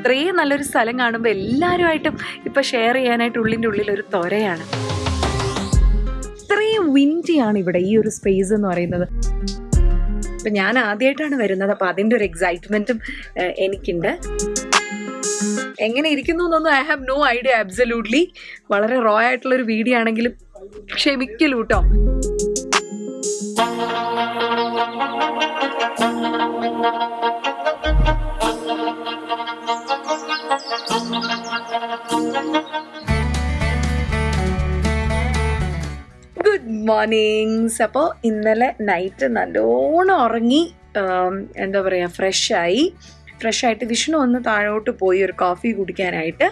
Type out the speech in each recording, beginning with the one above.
ഇത്രയും നല്ലൊരു സ്ഥലം കാണുമ്പോൾ എല്ലാവരുമായിട്ടും ഇപ്പം ഷെയർ ചെയ്യാനായിട്ട് ഉള്ളിന്റെ ഉള്ളിൽ ഒരു ത്വരയാണ് ഇത്രയും വിൻഡിയാണ് ഇവിടെ ഈ ഒരു സ്പേസ് എന്ന് പറയുന്നത്. ഇപ്പം ഞാൻ ആദ്യമായിട്ടാണ് വരുന്നത് അപ്പം അതിന്റെ ഒരു എക്സൈറ്റ്മെന്റും എനിക്കുണ്ട്. എങ്ങനെ ഇരിക്കുന്നു എന്നൊന്നും I have no idea absolutely വളരെ റോ ആയിട്ടുള്ളൊരു വീഡിയോ ആണെങ്കിലും ക്ഷമിക്കലൂ ഗുഡ് അപ്പോൾ ഇന്നലെ നൈറ്റ് നല്ലോണം ഉറങ്ങി എന്താ പറയുക ഫ്രഷായി ഫ്രഷായിട്ട് വിഷ്ണു ഒന്ന് താഴോട്ട് പോയി ഒരു കോഫി കുടിക്കാനായിട്ട്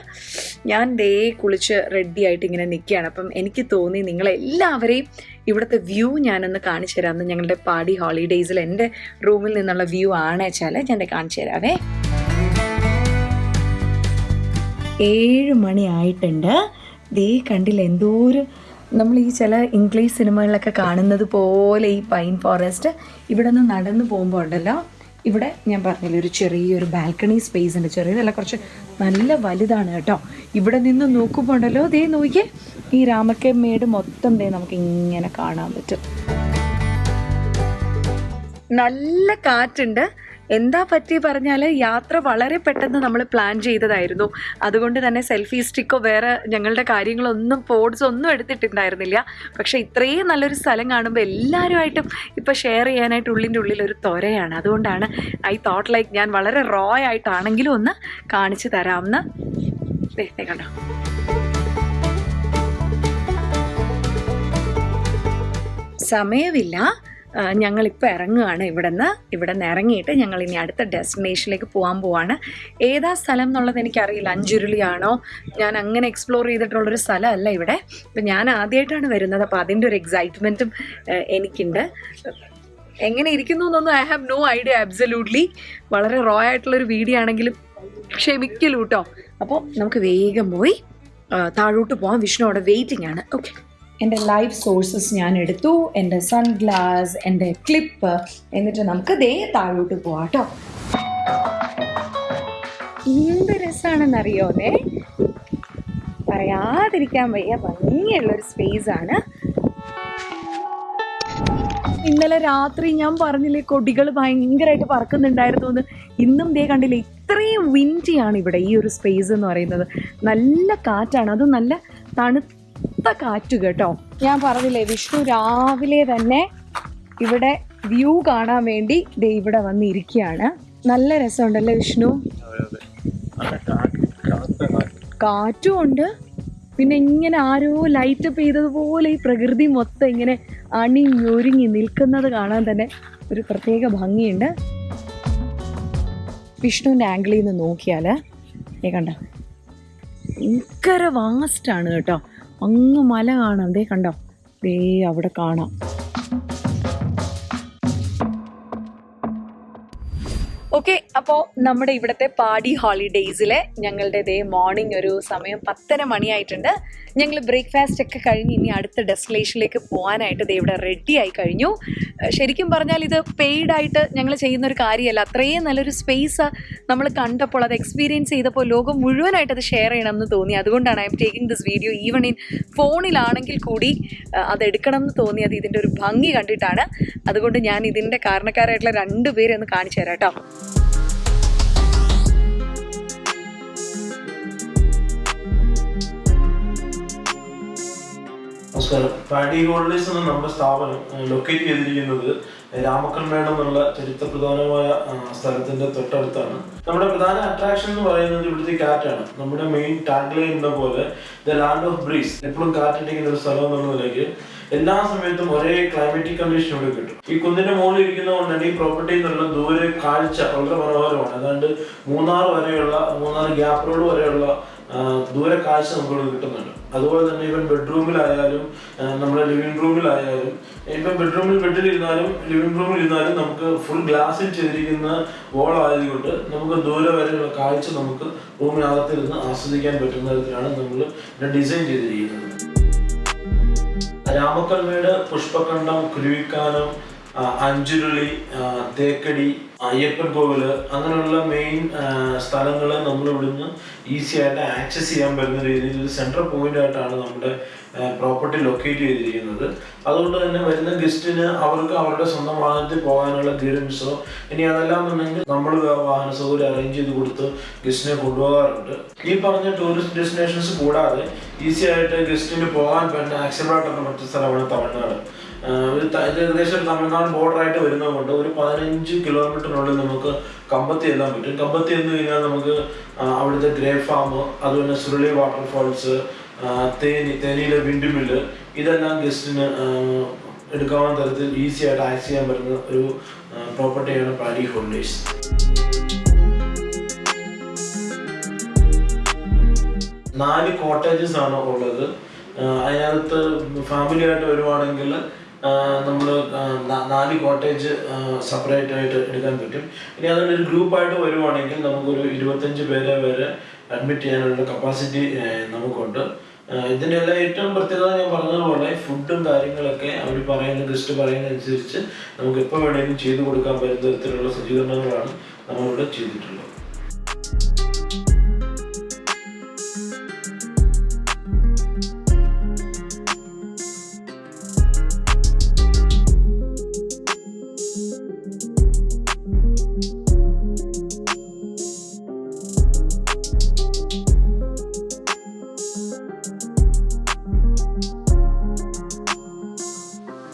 ഞാൻ ദേ കുളിച്ച് റെഡി ആയിട്ട് ഇങ്ങനെ നിൽക്കുകയാണ് അപ്പം എനിക്ക് തോന്നി നിങ്ങളെല്ലാവരെയും ഇവിടുത്തെ വ്യൂ ഞാനൊന്ന് കാണിച്ചു തരാമെന്ന് ഞങ്ങളുടെ പാടി ഹോളിഡേയ്സിൽ എന്റെ റൂമിൽ നിന്നുള്ള വ്യൂ ആണ് വെച്ചാൽ ഞാൻ കാണിച്ചു തരാവേ. ഏഴ് മണിയായിട്ടുണ്ട് ദേ കണ്ടില്ല എന്തോ ഒരു നമ്മൾ ഈ ചില ഇംഗ്ലീഷ് സിനിമകളിലൊക്കെ കാണുന്നത് പോലെ ഈ പൈൻ ഫോറസ്റ്റ് ഇവിടെ നിന്ന് നടന്നു പോകുമ്പോൾ ഉണ്ടല്ലോ. ഇവിടെ ഞാൻ പറഞ്ഞില്ല ഒരു ചെറിയൊരു ബാൽക്കണി സ്പേസ് ഉണ്ട്. ചെറിയതല്ല കുറച്ച് നല്ല വലുതാണ് കേട്ടോ. ഇവിടെ നിന്ന് നോക്കുമ്പോൾ ഉണ്ടല്ലോ ദേ നോക്കിയേ ഈ രാമക്കമ്മേട് മൊത്തം ദേ നമുക്ക് ഇങ്ങനെ കാണാൻ പറ്റും. നല്ല കാറ്റുണ്ട്. എന്താ പറ്റി പറഞ്ഞാൽ യാത്ര വളരെ പെട്ടെന്ന് നമ്മൾ പ്ലാൻ ചെയ്തതായിരുന്നു. അതുകൊണ്ട് തന്നെ സെൽഫി സ്റ്റിക്കോ വേറെ ഞങ്ങളുടെ കാര്യങ്ങളൊന്നും പോഡ്സ് ഒന്നും എടുത്തിട്ടുണ്ടായിരുന്നില്ല. പക്ഷേ ഇത്രയും നല്ലൊരു സ്ഥലം കാണുമ്പോൾ എല്ലാവരുമായിട്ടും ഇപ്പോൾ ഷെയർ ചെയ്യാനായിട്ട് ഉള്ളിന്റെ ഉള്ളിൽ ഒരു ത്വരയാണ് അതുകൊണ്ടാണ് ഐ തോട്ട് ലൈക്ക് ഞാൻ വളരെ റോ ആയിട്ടാണെങ്കിലും ഒന്ന് കാണിച്ചു തരാമെന്ന് കണ്ടോ? സമയമില്ല. ഞങ്ങളിപ്പോൾ ഇറങ്ങുകയാണ് ഇവിടെ നിന്ന് ഇവിടെ നിന്ന് ഇറങ്ങിയിട്ട് ഞങ്ങൾ ഇനി അടുത്ത ഡെസ്റ്റിനേഷനിലേക്ക് പോകാൻ പോവാണ്. ഏതാ സ്ഥലം എന്നുള്ളത് എനിക്കറിയില്ല. അഞ്ചുരുളിയാണോ? ഞാൻ അങ്ങനെ എക്സ്പ്ലോർ ചെയ്തിട്ടുള്ളൊരു സ്ഥലമല്ല ഇവിടെ. അപ്പം ഞാൻ ആദ്യമായിട്ടാണ് വരുന്നത്. അപ്പോൾ അതിന്റെ ഒരു എക്സൈറ്റ്മെന്റും എനിക്കുണ്ട്. എങ്ങനെ ഇരിക്കുന്നു എന്നൊന്നും I have no idea absolutely വളരെ റോ ആയിട്ടുള്ളൊരു വീഡിയോ ആണെങ്കിലും ക്ഷമിക്കലൂട്ടോ. അപ്പോൾ നമുക്ക് വേഗം പോയി താഴോട്ട് പോകാം വിഷ്ണു അവിടെ വെയിറ്റിംഗ് ആണ്. ഓക്കെ എന്റെ ലൈവ് സോഴ്സസ് ഞാൻ എടുത്തു. എന്റെ സൺഗ്ലാസ് എന്റെ ക്ലിപ്പ് എന്നിട്ട് നമുക്ക് ദേ താഴോട്ട് പോവാം കേട്ടോ. എന്ത് രസമാണെന്നറിയോന്നേ പറയാതിരിക്കാൻ വയ്യ ഭംഗിയുള്ളൊരു സ്പേസ് ആണ്. ഇന്നലെ രാത്രി ഞാൻ പറഞ്ഞില്ലേ കൊടികൾ ഭയങ്കരമായിട്ട് പറക്കുന്നുണ്ടായിരുന്നു എന്ന്. ഇന്നും ദേ കണ്ടില്ലേ ഇത്രയും വിൻഡിയാണ് ഇവിടെ ഈ ഒരു സ്പേസ് എന്ന് പറയുന്നത്. നല്ല കാറ്റാണ് അത് നല്ല തണുത്ത കാറ്റ് കേട്ടോ. ഞാൻ പറഞ്ഞില്ലേ വിഷ്ണു രാവിലെ തന്നെ ഇവിടെ വ്യൂ കാണാൻ വേണ്ടി ദേ ഇവിടെ വന്നിരിക്കുകയാണ്. നല്ല രസമുണ്ടല്ലേ വിഷ്ണു? കാറ്റും ഉണ്ട്. പിന്നെ ഇങ്ങനെ ആരോ ലൈറ്റ് ചെയ്തതുപോലെ ഈ പ്രകൃതി മൊത്തം ഇങ്ങനെ അണിഞ്ഞൊരുങ്ങി നിൽക്കുന്നത് കാണാൻ തന്നെ ഒരു പ്രത്യേക ഭംഗിയുണ്ട്. വിഷ്ണുവിന്റെ ആംഗിളിൽ നിന്ന് നോക്കിയാൽ കണ്ട? ഭയങ്കര വാസ്റ്റാണ് കേട്ടോ. അങ്ങ് മല കാണാം. ദേ കണ്ടോ? ദേ അവിടെ കാണാം. ഓക്കെ അപ്പോൾ നമ്മുടെ ഇവിടുത്തെ പാടി ഹോളിഡേയ്സിലെ ഞങ്ങളുടെ ഇതേ മോർണിംഗ് ഒരു സമയം പത്തര മണിയായിട്ടുണ്ട്. ഞങ്ങൾ ബ്രേക്ക്ഫാസ്റ്റ് ഒക്കെ കഴിഞ്ഞ് ഇനി അടുത്ത ഡെസ്റ്റിനേഷനിലേക്ക് പോകാനായിട്ട് ദേ ഇവിടെ റെഡി ആയി കഴിഞ്ഞു. ശരിക്കും പറഞ്ഞാൽ ഇത് പെയ്ഡ് ആയിട്ട് ഞങ്ങൾ ചെയ്യുന്ന ഒരു കാര്യമല്ല. അത്രയും നല്ലൊരു സ്പേസ് നമ്മൾ കണ്ടപ്പോൾ അത് എക്സ്പീരിയൻസ് ചെയ്തപ്പോൾ ലോകം മുഴുവനായിട്ട് അത് ഷെയർ ചെയ്യണം എന്ന് തോന്നി. അതുകൊണ്ടാണ് I'm taking this video even in ഫോണിലാണെങ്കിൽ കൂടി അത് എടുക്കണം എന്ന് തോന്നിയത് ഇതിന്റെ ഒരു ഭംഗി കണ്ടിട്ടാണ്. അതുകൊണ്ട് ഞാൻ ഇതിന്റെ കാരണക്കാരായിട്ടുള്ള രണ്ടുപേരെ ഒന്ന് കാണിച്ചു തരാം കേട്ടോ. നമസ്കാരം. പാഡി ഗോൾഡേഴ്സ് എന്ന നമ്മുടെ സ്ഥാപനം ലൊക്കേറ്റ് ചെയ്തിരിക്കുന്നത് രാമക്കൽമേട് എന്നുള്ള ചരിത്രപ്രധാനമായ പ്രധാനമായ സ്ഥലത്തിന്റെ തൊട്ടടുത്താണ്. നമ്മുടെ പ്രധാന അട്രാക്ഷൻ എന്ന് പറയുന്നത് ഇവിടുത്തെ കാറ്റാണ്. നമ്മുടെ മെയിൻ ടാഗ് ലൈൻ എന്ന പോലെ ദ ലാൻഡ് ഓഫ് ബ്രീസ് എപ്പോഴും കാറ്റടിക്കുന്ന ഒരു സ്ഥലം എന്നുള്ള നിലയ്ക്ക് എല്ലാ സമയത്തും ഒരേ ക്ലൈമറ്റിക് കണ്ടീഷൻ ഇവിടെ കിട്ടും. ഈ കുന്നിന്റെ മുകളിൽ ഇരിക്കുന്നതുകൊണ്ട് തന്നെ ഈ പ്രോപ്പർട്ടിയിൽ നിന്നുള്ള ദൂരെ കാഴ്ച വളരെ മനോഹരമാണ്. ഏതാണ്ട് മൂന്നാർ വരെയുള്ള മൂന്നാർ ഗ്യാപ്പ് റോഡ് വരെയുള്ള ആ, ദൂരെ കാഴ്ച നമുക്ക് കിട്ടുന്നുണ്ട്. അതുപോലെ തന്നെ ഇവൻ ബെഡ്റൂമിലായാലും നമ്മുടെ ലിവിംഗ് റൂമിലായാലും ഇപ്പം ബെഡ്റൂമിൽ ബെഡിലിരുന്നാലും ലിവിംഗ് റൂമിൽ ഇരുന്നാലും നമുക്ക് ഫുൾ ഗ്ലാസ്സിൽ ചെയ്തിരിക്കുന്ന വോൾ ആയതുകൊണ്ട് നമുക്ക് ദൂരെ വരെയുള്ള കാഴ്ച നമുക്ക് റൂമിനകത്തിരുന്ന് ആസ്വദിക്കാൻ പറ്റുന്ന തരത്തിലാണ് നമ്മൾ ഡിസൈൻ ചെയ്തിരിക്കുന്നത്. രാമക്കൽമേട് പുഷ്പകണ്ഠം കുരുവിക്കാനം അഞ്ചുരുളി തേക്കടി അയ്യപ്പൻ കോവിൽ അങ്ങനെയുള്ള മെയിൻ സ്ഥലങ്ങൾ നമ്മൾ ഇവിടുന്ന് ഈസി ആയിട്ട് ആക്സസ് ചെയ്യാൻ പറ്റുന്ന രീതിയിൽ ഒരു സെൻട്രൽ പോയിന്റ് ആയിട്ടാണ് നമ്മുടെ പ്രോപ്പർട്ടി ലൊക്കേറ്റ് ചെയ്തിരിക്കുന്നത്. അതുകൊണ്ട് തന്നെ വരുന്ന ഗസ്റ്റിന് അവർക്ക് അവരുടെ സ്വന്തം വാഹനത്തിൽ പോകാനുള്ള ക്ലിയറൻസോ ഇനി അതെല്ലാം എന്നുണ്ടെങ്കിൽ നമ്മൾ വാഹന സൗകര്യം അറേഞ്ച് ചെയ്ത് കൊടുത്ത് ഗസ്റ്റിനെ കൊണ്ടുപോകാറുണ്ട്. ഈ പറഞ്ഞ ടൂറിസ്റ്റ് ഡെസ്റ്റിനേഷൻസ് കൂടാതെ ഈസി ആയിട്ട് ഗസ്റ്റിന് പോകാൻ പറ്റുന്ന ആക്സബിളായിട്ടുള്ള മറ്റു സ്ഥലമാണ് തമിഴ്നാട്. ഒരു ഏകദേശം തമിഴ്നാട് ബോർഡർ ആയിട്ട് വരുന്നതുകൊണ്ട് ഒരു പതിനഞ്ച് കിലോമീറ്ററിനുള്ളിൽ നമുക്ക് കമ്പത്തി എല്ലാം പറ്റും. കമ്പത്തി എന്ന് കഴിഞ്ഞാൽ നമുക്ക് അവിടുത്തെ ഗ്രേ ഫാം അതുപോലെ സുരുളി വാട്ടർഫാൾസ് തേനി തേനിയിലെ വിൻഡ് മില്ല് ഇതെല്ലാം ഗസ്റ്റിന് എടുക്കാവുന്ന തരത്തിൽ ഈസി ആയിട്ട് ആക്സ് ചെയ്യാൻ പറ്റുന്ന ഒരു പ്രോപ്പർട്ടിയാണ് പാരി ഹോളിഡേയ്സ് നാല് കോട്ടേജസ് ആണ് ഉള്ളത്. അതിനകത്ത് ഫാമിലി ആയിട്ട് വരുവാണെങ്കിൽ നമ്മൾ നാല് കോട്ടേജ് സെപ്പറേറ്റ് ആയിട്ട് എടുക്കാൻ പറ്റും. ഇനി അതുകൊണ്ട് ഒരു ഗ്രൂപ്പായിട്ട് വരുവാണെങ്കിൽ നമുക്കൊരു ഇരുപത്തഞ്ച് പേരെ വരെ അഡ്മിറ്റ് ചെയ്യാനുള്ള കപ്പാസിറ്റി നമുക്കുണ്ട്. ഇതിന്റെ എല്ലാം ഏറ്റവും പ്രത്യേകത ഞാൻ പറഞ്ഞതുപോലെ ഫുഡും കാര്യങ്ങളൊക്കെ അവർ പറയുന്ന ഗസ്റ്റ് പറയുന്ന അനുസരിച്ച് നമുക്ക് എപ്പോൾ വേണമെങ്കിലും ചെയ്തു കൊടുക്കാൻ പറ്റുന്ന തരത്തിലുള്ള സജ്ജീകരണങ്ങളാണ് നമ്മളിവിടെ ചെയ്തിട്ടുള്ളത്.